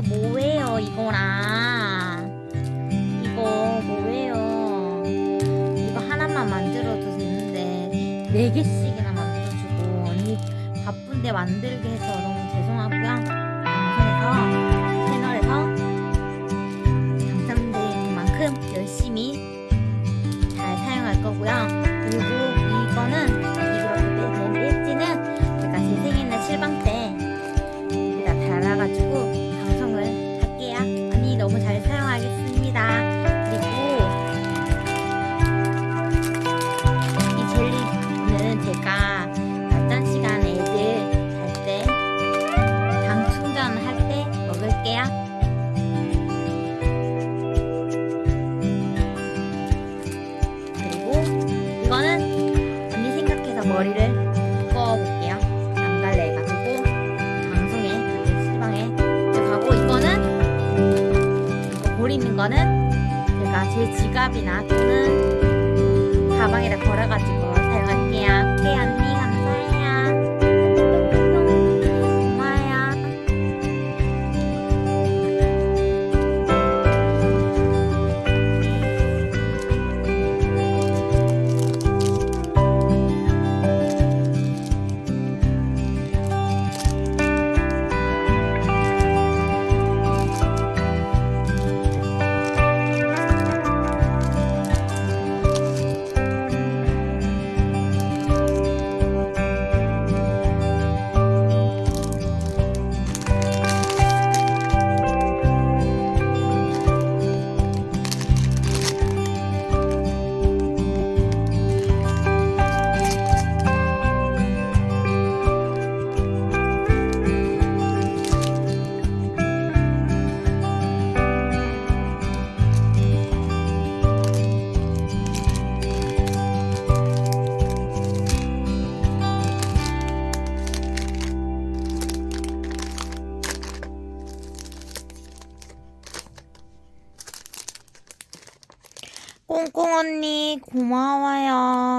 이게 뭐예요 이거랑? 이거 뭐예요? 이거 하나만 만들어도 되는데 네 개씩이나 만들어주고 언니 바쁜데 만들게 해서 너무 죄송하고요. 방송에서 머리를 묶어볼게요. 안 갈래 해가지고 방송에 시방에 가고 이거는 이거 볼 있는 거는 제가 제 지갑이나 또는 가방에다 걸어가지고 꽁꽁 언니 고마워요.